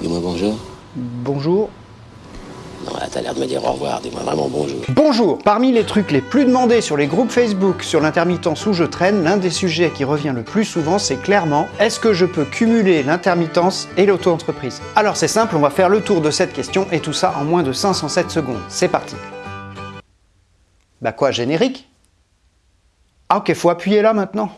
Dis-moi bonjour. Bonjour. Non, là, t'as l'air de me dire au revoir. Dis-moi vraiment bonjour. Bonjour Parmi les trucs les plus demandés sur les groupes Facebook sur l'intermittence où je traîne, l'un des sujets qui revient le plus souvent, c'est clairement est-ce que je peux cumuler l'intermittence et l'auto-entreprise? Alors c'est simple, on va faire le tour de cette question et tout ça en moins de 507 secondes. C'est parti Bah quoi, générique? Ah ok, faut appuyer là maintenant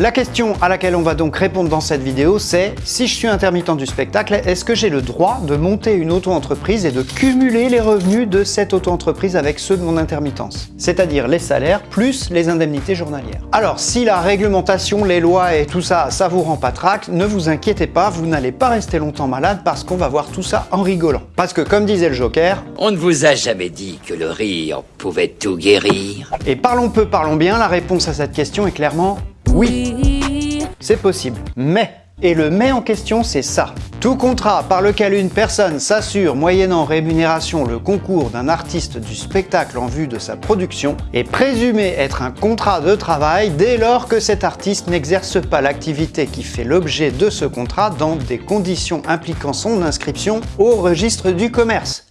La question à laquelle on va donc répondre dans cette vidéo, c'est si je suis intermittent du spectacle, est-ce que j'ai le droit de monter une auto-entreprise et de cumuler les revenus de cette auto-entreprise avec ceux de mon intermittence? C'est-à-dire les salaires plus les indemnités journalières. Alors, si la réglementation, les lois et tout ça, ça vous rend pas trac, ne vous inquiétez pas, vous n'allez pas rester longtemps malade parce qu'on va voir tout ça en rigolant. Parce que comme disait le Joker, On ne vous a jamais dit que le rire pouvait tout guérir. et parlons peu, parlons bien, la réponse à cette question est clairement oui. C'est possible. Mais, et le mais en question, c'est ça. Tout contrat par lequel une personne s'assure, moyennant rémunération, le concours d'un artiste du spectacle en vue de sa production est présumé être un contrat de travail dès lors que cet artiste n'exerce pas l'activité qui fait l'objet de ce contrat dans des conditions impliquant son inscription au registre du commerce.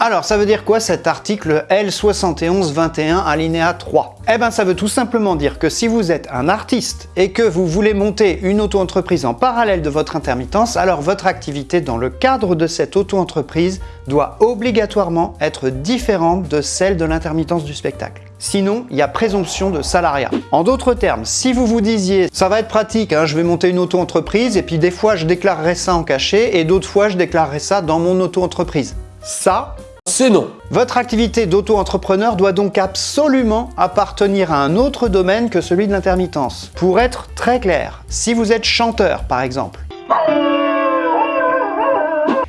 Alors, ça veut dire quoi cet article L7121 alinéa 3 Eh ben, ça veut tout simplement dire que si vous êtes un artiste et que vous voulez monter une auto-entreprise en parallèle de votre intermittence, alors votre activité dans le cadre de cette auto-entreprise doit obligatoirement être différente de celle de l'intermittence du spectacle. Sinon, il y a présomption de salariat. En d'autres termes, si vous vous disiez « ça va être pratique, hein, je vais monter une auto-entreprise et puis des fois je déclarerai ça en cachet et d'autres fois je déclarerai ça dans mon auto-entreprise ». Ça, C'est non. votre activité d'auto-entrepreneur doit donc absolument appartenir à un autre domaine que celui de l'intermittence. Pour être très clair, si vous êtes chanteur par exemple,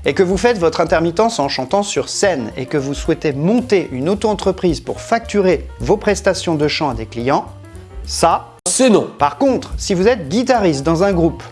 et que vous faites votre intermittence en chantant sur scène et que vous souhaitez monter une auto-entreprise pour facturer vos prestations de chant à des clients, ça, C'est non. par contre, si vous êtes guitariste dans un groupe,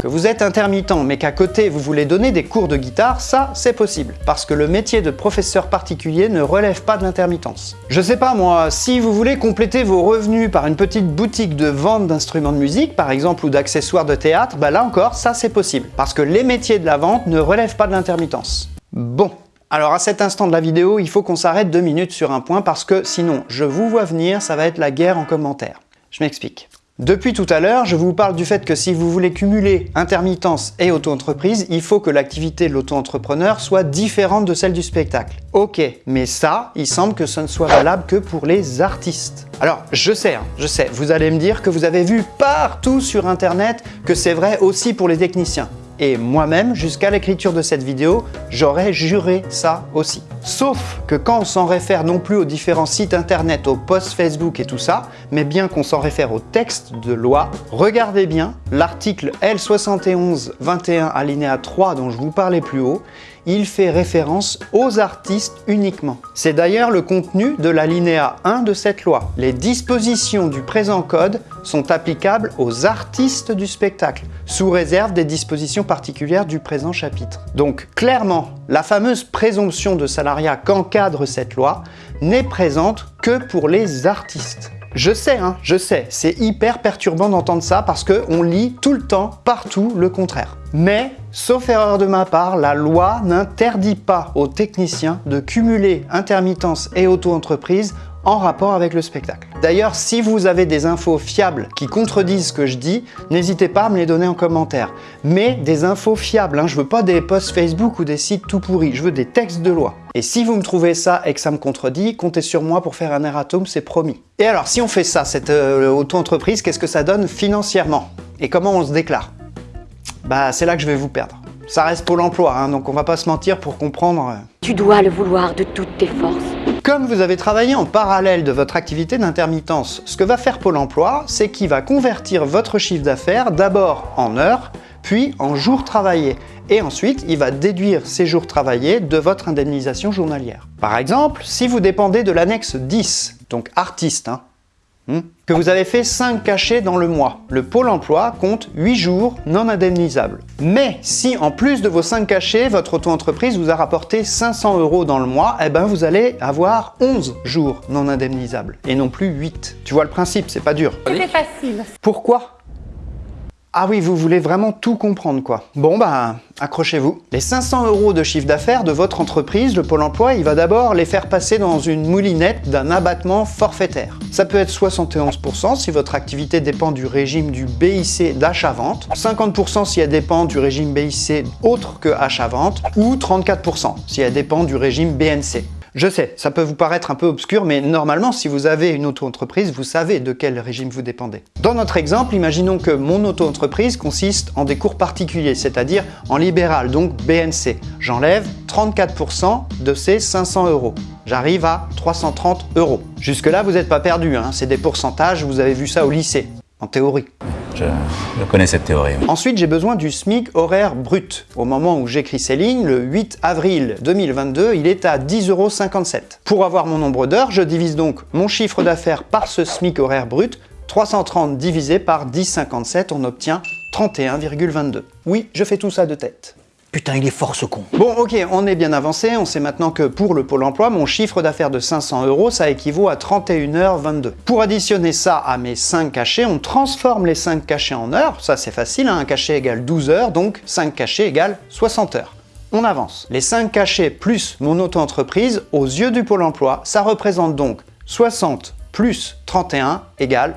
que vous êtes intermittent mais qu'à côté vous voulez donner des cours de guitare, ça c'est possible. Parce que le métier de professeur particulier ne relève pas de l'intermittence. Je sais pas moi, si vous voulez compléter vos revenus par une petite boutique de vente d'instruments de musique par exemple ou d'accessoires de théâtre, bah là encore ça c'est possible. Parce que les métiers de la vente ne relèvent pas de l'intermittence. Bon, alors à cet instant de la vidéo, il faut qu'on s'arrête deux minutes sur un point parce que sinon, je vous vois venir, ça va être la guerre en commentaire. Je m'explique. Depuis tout à l'heure, je vous parle du fait que si vous voulez cumuler intermittence et auto-entreprise, il faut que l'activité de l'auto-entrepreneur soit différente de celle du spectacle. Ok, mais ça, il semble que ce ne soit valable que pour les artistes. Alors, je sais, hein, je sais, vous allez me dire que vous avez vu partout sur internet que c'est vrai aussi pour les techniciens. Et moi-même, jusqu'à l'écriture de cette vidéo, j'aurais juré ça aussi. Sauf que quand on s'en réfère non plus aux différents sites internet, aux posts Facebook et tout ça, mais bien qu'on s'en réfère au texte de loi, regardez bien l'article L7121 alinéa 3 dont je vous parlais plus haut, il fait référence aux artistes uniquement. C'est d'ailleurs le contenu de l'alinéa 1 de cette loi. Les dispositions du présent code sont applicables aux artistes du spectacle, sous réserve des dispositions particulières du présent chapitre. Donc clairement, la fameuse présomption de salariat qu'encadre cette loi n'est présente que pour les artistes. Je sais, hein, je sais, c'est hyper perturbant d'entendre ça parce qu'on lit tout le temps, partout, le contraire. Mais, sauf erreur de ma part, la loi n'interdit pas aux techniciens de cumuler intermittence et auto-entreprise en rapport avec le spectacle. D'ailleurs, si vous avez des infos fiables qui contredisent ce que je dis, n'hésitez pas à me les donner en commentaire. Mais des infos fiables, hein, je veux pas des posts Facebook ou des sites tout pourris, je veux des textes de loi. Et si vous me trouvez ça et que ça me contredit, comptez sur moi pour faire un erratum, c'est promis. Et alors, si on fait ça, cette euh, auto-entreprise, qu'est-ce que ça donne financièrement? Et comment on se déclare? Bah, c'est là que je vais vous perdre. Ça reste Pôle emploi, hein, donc on va pas se mentir pour comprendre... euh, Tu dois le vouloir de toutes tes forces. Comme vous avez travaillé en parallèle de votre activité d'intermittence, ce que va faire Pôle emploi, c'est qu'il va convertir votre chiffre d'affaires d'abord en heures, puis en jours travaillés. Et ensuite, il va déduire ces jours travaillés de votre indemnisation journalière. Par exemple, si vous dépendez de l'annexe 10, donc artiste, hein. Que vous avez fait 5 cachets dans le mois. Le Pôle emploi compte 8 jours non indemnisables. Mais si en plus de vos 5 cachets, votre auto-entreprise vous a rapporté 500 euros dans le mois, eh ben vous allez avoir 11 jours non indemnisables et non plus 8. Tu vois le principe, c'est pas dur. C'était facile. Pourquoi? Ah oui, vous voulez vraiment tout comprendre quoi. Bon bah, accrochez-vous. Les 500 euros de chiffre d'affaires de votre entreprise, le Pôle emploi, il va d'abord les faire passer dans une moulinette d'un abattement forfaitaire. Ça peut être 71% si votre activité dépend du régime du BIC d'achat-vente, 50% si elle dépend du régime BIC autre que achat-vente, ou 34% si elle dépend du régime BNC. Je sais, ça peut vous paraître un peu obscur, mais normalement, si vous avez une auto-entreprise, vous savez de quel régime vous dépendez. Dans notre exemple, imaginons que mon auto-entreprise consiste en des cours particuliers, c'est-à-dire en libéral, donc BNC. J'enlève 34% de ces 500 euros. J'arrive à 330 euros. Jusque-là, vous n'êtes pas perdu, hein. c'est des pourcentages, vous avez vu ça au lycée, en théorie. Je, connais cette théorie. Ensuite, j'ai besoin du SMIC horaire brut. Au moment où j'écris ces lignes, le 8 avril 2022, il est à 10,57 euros. Pour avoir mon nombre d'heures, je divise donc mon chiffre d'affaires par ce SMIC horaire brut. 330 divisé par 10,57, on obtient 31,22. Oui, je fais tout ça de tête. Putain, il est fort ce con. Bon, ok, on est bien avancé. On sait maintenant que pour le Pôle emploi, mon chiffre d'affaires de 500 euros, ça équivaut à 31h22. Pour additionner ça à mes 5 cachets, on transforme les 5 cachets en heures. Ça, c'est facile. Hein. Un cachet égale 12 heures, donc 5 cachets égale 60 heures. On avance. Les 5 cachets plus mon auto-entreprise, aux yeux du Pôle emploi, ça représente donc 60 plus 31 égale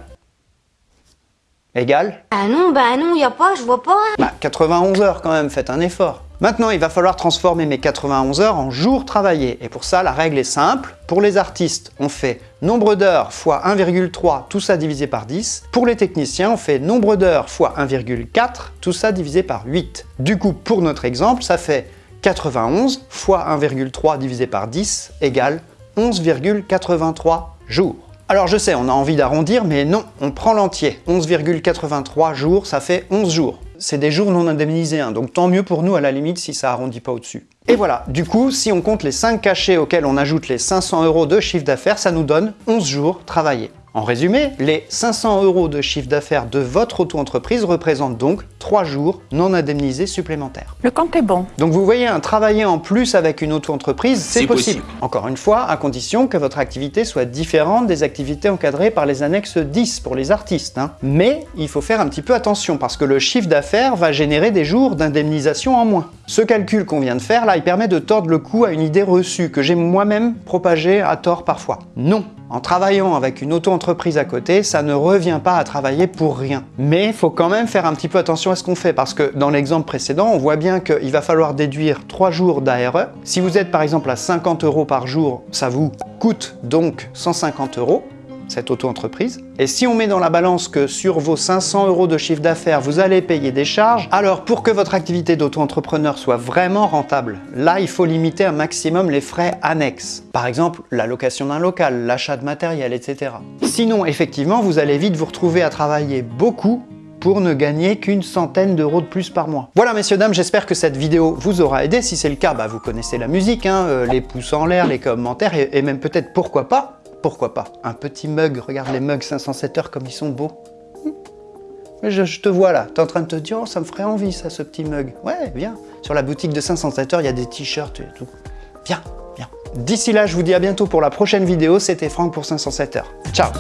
Égal Ah non, bah non, y a pas, je vois pas. Bah 91 heures quand même, faites un effort. Maintenant, il va falloir transformer mes 91 heures en jours travaillés. Et pour ça, la règle est simple. Pour les artistes, on fait nombre d'heures fois 1,3, tout ça divisé par 10. Pour les techniciens, on fait nombre d'heures fois 1,4, tout ça divisé par 8. Du coup, pour notre exemple, ça fait 91 fois 1,3 divisé par 10 égale 11,83 jours. Alors je sais, on a envie d'arrondir, mais non, on prend l'entier. 11,83 jours, ça fait 11 jours c'est des jours non indemnisés, hein, donc tant mieux pour nous à la limite si ça arrondit pas au-dessus. Et voilà, du coup, si on compte les 5 cachets auxquels on ajoute les 500 euros de chiffre d'affaires, ça nous donne 11 jours travaillés. En résumé, les 500 euros de chiffre d'affaires de votre auto-entreprise représentent donc 3 jours non indemnisés supplémentaires. Le compte est bon. Donc vous voyez, un travailler en plus avec une auto-entreprise, c'est possible. Encore une fois, à condition que votre activité soit différente des activités encadrées par les annexes 10 pour les artistes. Hein. Mais il faut faire un petit peu attention parce que le chiffre d'affaires va générer des jours d'indemnisation en moins. Ce calcul qu'on vient de faire là, il permet de tordre le cou à une idée reçue que j'ai moi-même propagée à tort parfois. Non, en travaillant avec une auto-entreprise à côté, ça ne revient pas à travailler pour rien. Mais il faut quand même faire un petit peu attention à ce qu'on fait parce que dans l'exemple précédent, on voit bien qu'il va falloir déduire 3 jours d'ARE. Si vous êtes par exemple à 50 euros par jour, ça vous coûte donc 150 euros cette auto-entreprise. Et si on met dans la balance que sur vos 500 euros de chiffre d'affaires, vous allez payer des charges, alors pour que votre activité d'auto-entrepreneur soit vraiment rentable, là, il faut limiter un maximum les frais annexes. Par exemple, la location d'un local, l'achat de matériel, etc. Sinon, effectivement, vous allez vite vous retrouver à travailler beaucoup pour ne gagner qu'une centaine d'euros de plus par mois. Voilà messieurs dames, j'espère que cette vidéo vous aura aidé. Si c'est le cas, bah, vous connaissez la musique, hein, euh, les pouces en l'air, les commentaires et même peut-être pourquoi pas pourquoi pas Un petit mug, regarde les mugs 507 heures comme ils sont beaux. Je, je, te vois là, t'es en train de te dire, oh, ça me ferait envie ça, ce petit mug. Ouais, viens. Sur la boutique de 507 heures, il y a des t-shirts et tout. Viens, viens. D'ici là, je vous dis à bientôt pour la prochaine vidéo. C'était Franck pour 507 heures. Ciao